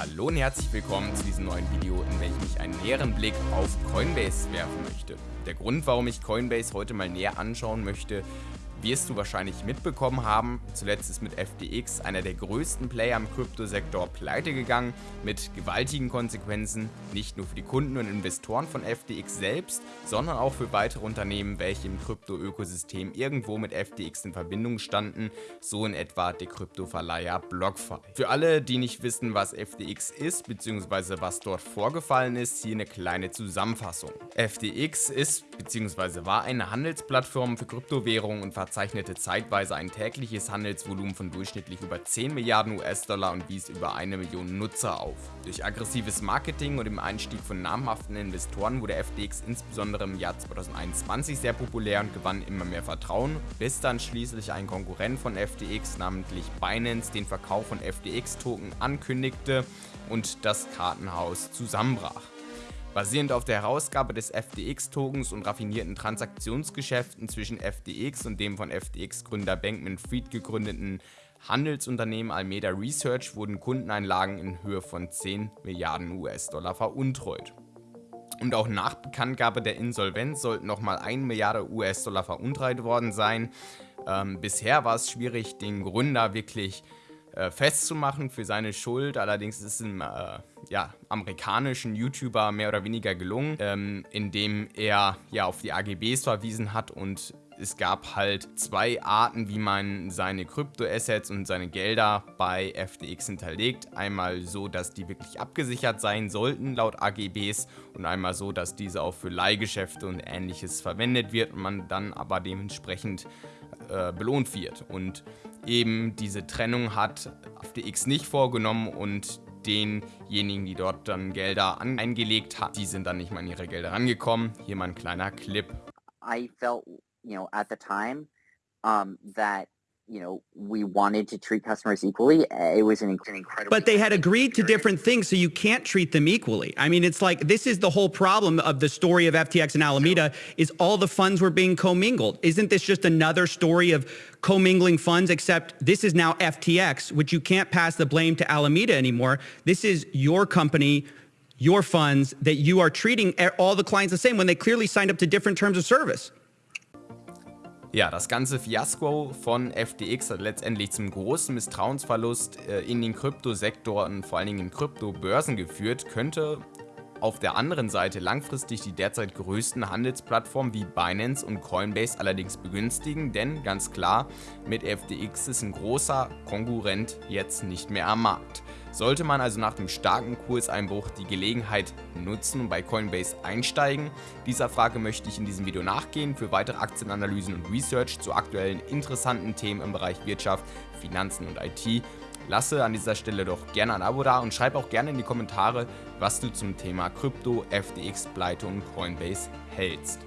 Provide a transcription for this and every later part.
Hallo und herzlich willkommen zu diesem neuen Video, in welchem ich einen näheren Blick auf Coinbase werfen möchte. Der Grund, warum ich Coinbase heute mal näher anschauen möchte, wirst du wahrscheinlich mitbekommen haben. Zuletzt ist mit FTX einer der größten Player im Kryptosektor pleite gegangen, mit gewaltigen Konsequenzen, nicht nur für die Kunden und Investoren von FTX selbst, sondern auch für weitere Unternehmen, welche im Krypto-Ökosystem irgendwo mit FTX in Verbindung standen, so in etwa der Kryptoverleiher BlockFi. Für alle, die nicht wissen, was FTX ist, bzw. was dort vorgefallen ist, hier eine kleine Zusammenfassung. FTX ist bzw. war eine Handelsplattform für Kryptowährungen und verzeichnete zeitweise ein tägliches Handelsvolumen von durchschnittlich über 10 Milliarden US-Dollar und wies über eine Million Nutzer auf. Durch aggressives Marketing und dem Einstieg von namhaften Investoren wurde FTX insbesondere im Jahr 2021 sehr populär und gewann immer mehr Vertrauen, bis dann schließlich ein Konkurrent von FTX, namentlich Binance, den Verkauf von FTX-Token ankündigte und das Kartenhaus zusammenbrach. Basierend auf der Herausgabe des FTX-Tokens und raffinierten Transaktionsgeschäften zwischen FTX und dem von FTX-Gründer Bankman-Fried gegründeten Handelsunternehmen Almeda Research wurden Kundeneinlagen in Höhe von 10 Milliarden US-Dollar veruntreut. Und auch nach Bekanntgabe der Insolvenz sollten nochmal 1 Milliarde US-Dollar veruntreut worden sein. Ähm, bisher war es schwierig, den Gründer wirklich äh, festzumachen für seine Schuld. Allerdings ist es einem äh, ja, amerikanischen YouTuber mehr oder weniger gelungen, ähm, indem er ja auf die AGBs verwiesen hat und es gab halt zwei Arten, wie man seine Kryptoassets und seine Gelder bei FTX hinterlegt. Einmal so, dass die wirklich abgesichert sein sollten laut AGBs und einmal so, dass diese auch für Leihgeschäfte und ähnliches verwendet wird und man dann aber dementsprechend äh, belohnt wird. Und eben diese Trennung hat FTX nicht vorgenommen und denjenigen, die dort dann Gelder eingelegt haben, die sind dann nicht mal an ihre Gelder rangekommen. Hier mal ein kleiner Clip. I felt, you know, at the time um, that you know, we wanted to treat customers equally. Eh, it was an, incredible. But they had agreed to different things, so you can't treat them equally. I mean, it's like this is the whole problem of the story of FTX and Alameda is all the funds were being commingled. Isn't this just another story of commingling funds? Except this is now FTX, which you can't pass the blame to Alameda anymore. This is your company. Your funds that you are treating eh, all the clients the same when they clearly signed up to different terms of service. Ja, das ganze Fiasko von FTX hat letztendlich zum großen Misstrauensverlust äh, in den Kryptosektor und vor allen Dingen in Kryptobörsen geführt, könnte auf der anderen Seite langfristig die derzeit größten Handelsplattformen wie Binance und Coinbase allerdings begünstigen, denn ganz klar, mit FTX ist ein großer Konkurrent jetzt nicht mehr am Markt. Sollte man also nach dem starken Kurseinbruch die Gelegenheit nutzen und bei Coinbase einsteigen? Dieser Frage möchte ich in diesem Video nachgehen. Für weitere Aktienanalysen und Research zu aktuellen interessanten Themen im Bereich Wirtschaft, Finanzen und IT lasse an dieser Stelle doch gerne ein Abo da und schreib auch gerne in die Kommentare, was du zum Thema Krypto, FTX, Pleite und Coinbase hältst.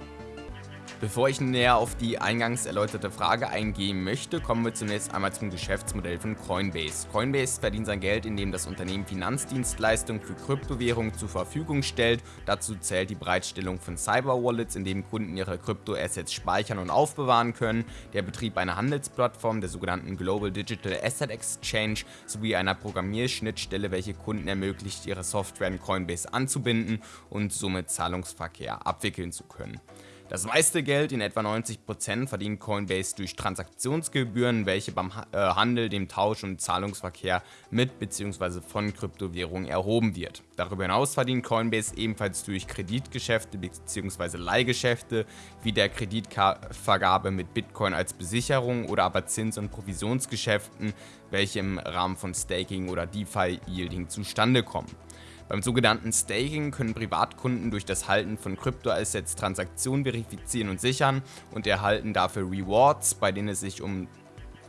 Bevor ich näher auf die eingangs erläuterte Frage eingehen möchte, kommen wir zunächst einmal zum Geschäftsmodell von Coinbase. Coinbase verdient sein Geld, indem das Unternehmen Finanzdienstleistungen für Kryptowährungen zur Verfügung stellt. Dazu zählt die Bereitstellung von Cyber-Wallets, in denen Kunden ihre Kryptoassets speichern und aufbewahren können, der Betrieb einer Handelsplattform, der sogenannten Global Digital Asset Exchange, sowie einer Programmierschnittstelle, welche Kunden ermöglicht, ihre Software in Coinbase anzubinden und somit Zahlungsverkehr abwickeln zu können. Das meiste Geld, in etwa 90%, verdient Coinbase durch Transaktionsgebühren, welche beim äh, Handel, dem Tausch und Zahlungsverkehr mit bzw. von Kryptowährungen erhoben wird. Darüber hinaus verdient Coinbase ebenfalls durch Kreditgeschäfte bzw. Leihgeschäfte wie der Kreditvergabe mit Bitcoin als Besicherung oder aber Zins- und Provisionsgeschäften, welche im Rahmen von Staking oder DeFi-Yielding zustande kommen. Beim sogenannten Staking können Privatkunden durch das Halten von Kryptoassets Transaktionen verifizieren und sichern und erhalten dafür Rewards, bei denen es sich um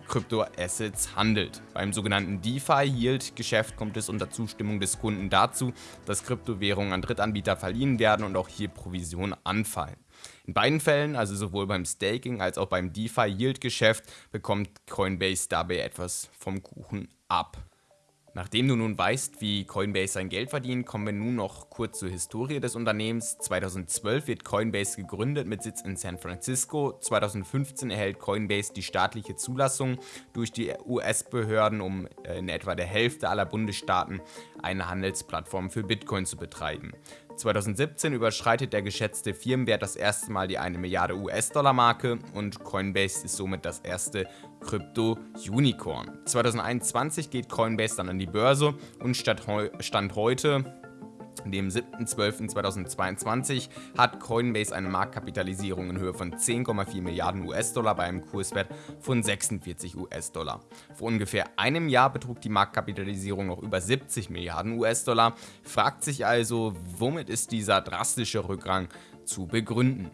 Kryptoassets handelt. Beim sogenannten DeFi-Yield-Geschäft kommt es unter Zustimmung des Kunden dazu, dass Kryptowährungen an Drittanbieter verliehen werden und auch hier Provisionen anfallen. In beiden Fällen, also sowohl beim Staking als auch beim DeFi-Yield-Geschäft, bekommt Coinbase dabei etwas vom Kuchen ab. Nachdem du nun weißt, wie Coinbase sein Geld verdient, kommen wir nun noch kurz zur Historie des Unternehmens. 2012 wird Coinbase gegründet mit Sitz in San Francisco. 2015 erhält Coinbase die staatliche Zulassung durch die US-Behörden, um äh, in etwa der Hälfte aller Bundesstaaten eine Handelsplattform für Bitcoin zu betreiben. 2017 überschreitet der geschätzte Firmenwert das erste Mal die 1 Milliarde US-Dollar-Marke und Coinbase ist somit das erste Krypto-Unicorn. 2021 geht Coinbase dann an die Börse und Stand heute dem 7.12.2022 hat Coinbase eine Marktkapitalisierung in Höhe von 10,4 Milliarden US-Dollar bei einem Kurswert von 46 US-Dollar. Vor ungefähr einem Jahr betrug die Marktkapitalisierung noch über 70 Milliarden US-Dollar. Fragt sich also, womit ist dieser drastische Rückgang zu begründen?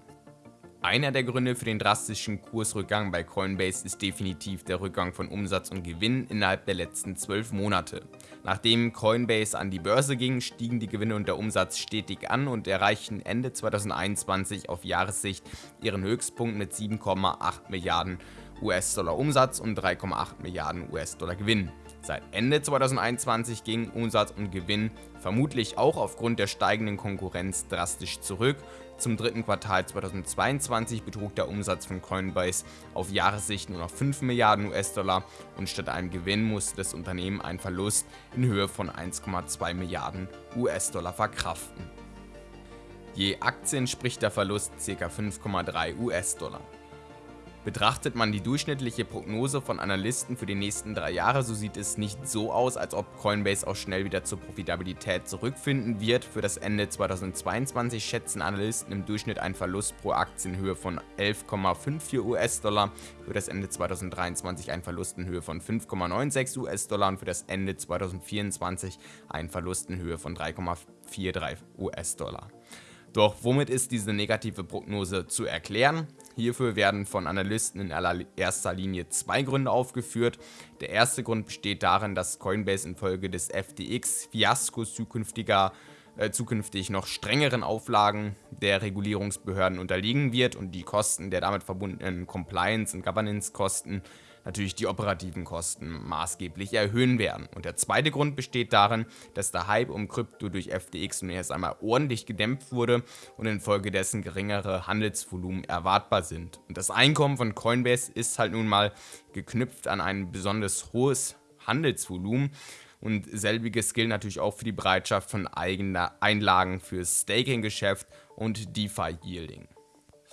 Einer der Gründe für den drastischen Kursrückgang bei Coinbase ist definitiv der Rückgang von Umsatz und Gewinn innerhalb der letzten 12 Monate. Nachdem Coinbase an die Börse ging, stiegen die Gewinne und der Umsatz stetig an und erreichten Ende 2021 auf Jahressicht ihren Höchstpunkt mit 7,8 Milliarden US-Dollar Umsatz und 3,8 Milliarden US-Dollar Gewinn. Seit Ende 2021 gingen Umsatz und Gewinn vermutlich auch aufgrund der steigenden Konkurrenz drastisch zurück zum dritten Quartal 2022 betrug der Umsatz von Coinbase auf Jahressicht nur noch 5 Milliarden US-Dollar und statt einem Gewinn musste das Unternehmen einen Verlust in Höhe von 1,2 Milliarden US-Dollar verkraften. Je Aktie entspricht der Verlust ca. 5,3 US-Dollar. Betrachtet man die durchschnittliche Prognose von Analysten für die nächsten drei Jahre, so sieht es nicht so aus, als ob Coinbase auch schnell wieder zur Profitabilität zurückfinden wird. Für das Ende 2022 schätzen Analysten im Durchschnitt einen Verlust pro Aktie in Höhe von 11,54 US-Dollar, für das Ende 2023 einen Verlust in Höhe von 5,96 US-Dollar und für das Ende 2024 einen Verlust in Höhe von 3,43 US-Dollar. Doch womit ist diese negative Prognose zu erklären? Hierfür werden von Analysten in erster Linie zwei Gründe aufgeführt. Der erste Grund besteht darin, dass Coinbase infolge des FTX-Fiaskos zukünftiger äh, zukünftig noch strengeren Auflagen der Regulierungsbehörden unterliegen wird und die Kosten der damit verbundenen Compliance- und Governance-Kosten natürlich die operativen Kosten maßgeblich erhöhen werden. Und der zweite Grund besteht darin, dass der Hype um Krypto durch FTX nun erst einmal ordentlich gedämpft wurde und infolgedessen geringere Handelsvolumen erwartbar sind. Und das Einkommen von Coinbase ist halt nun mal geknüpft an ein besonders hohes Handelsvolumen und selbiges gilt natürlich auch für die Bereitschaft von eigenen Einlagen fürs Staking-Geschäft und DeFi-Yielding.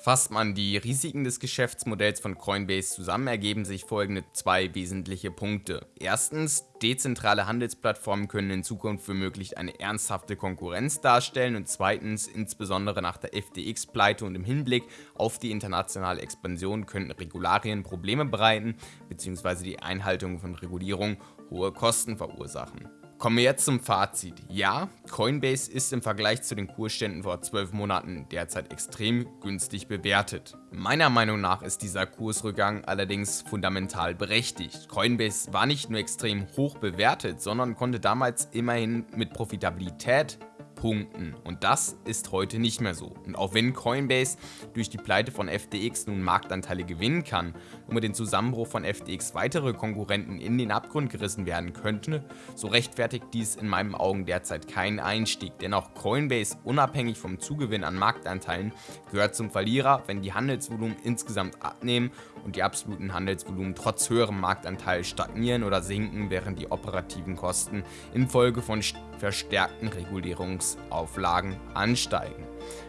Fasst man die Risiken des Geschäftsmodells von Coinbase zusammen, ergeben sich folgende zwei wesentliche Punkte. Erstens, dezentrale Handelsplattformen können in Zukunft womöglich eine ernsthafte Konkurrenz darstellen und zweitens, insbesondere nach der FTX-Pleite und im Hinblick auf die internationale Expansion könnten Regularien Probleme bereiten bzw. die Einhaltung von Regulierung hohe Kosten verursachen. Kommen wir jetzt zum Fazit. Ja, Coinbase ist im Vergleich zu den Kursständen vor 12 Monaten derzeit extrem günstig bewertet. Meiner Meinung nach ist dieser Kursrückgang allerdings fundamental berechtigt. Coinbase war nicht nur extrem hoch bewertet, sondern konnte damals immerhin mit Profitabilität punkten. Und das ist heute nicht mehr so. Und auch wenn Coinbase durch die Pleite von FTX nun Marktanteile gewinnen kann und mit dem Zusammenbruch von FTX weitere Konkurrenten in den Abgrund gerissen werden könnten, so rechtfertigt dies in meinen Augen derzeit keinen Einstieg. Denn auch Coinbase, unabhängig vom Zugewinn an Marktanteilen, gehört zum Verlierer, wenn die Handelsvolumen insgesamt abnehmen und die absoluten Handelsvolumen trotz höherem Marktanteil stagnieren oder sinken, während die operativen Kosten infolge von verstärkten Regulierungsauflagen ansteigen.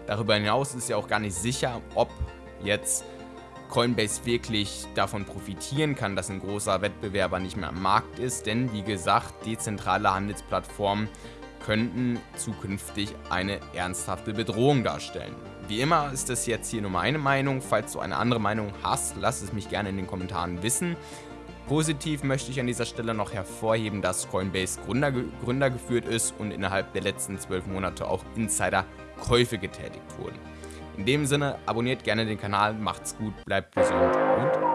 Darüber hinaus ist ja auch gar nicht sicher, ob jetzt Coinbase wirklich davon profitieren kann, dass ein großer Wettbewerber nicht mehr am Markt ist, denn wie gesagt, dezentrale Handelsplattformen könnten zukünftig eine ernsthafte Bedrohung darstellen. Wie immer ist das jetzt hier nur meine Meinung. Falls du eine andere Meinung hast, lass es mich gerne in den Kommentaren wissen. Positiv möchte ich an dieser Stelle noch hervorheben, dass Coinbase Gründer, Gründer geführt ist und innerhalb der letzten zwölf Monate auch Insider-Käufe getätigt wurden. In dem Sinne, abonniert gerne den Kanal, macht's gut, bleibt gesund und.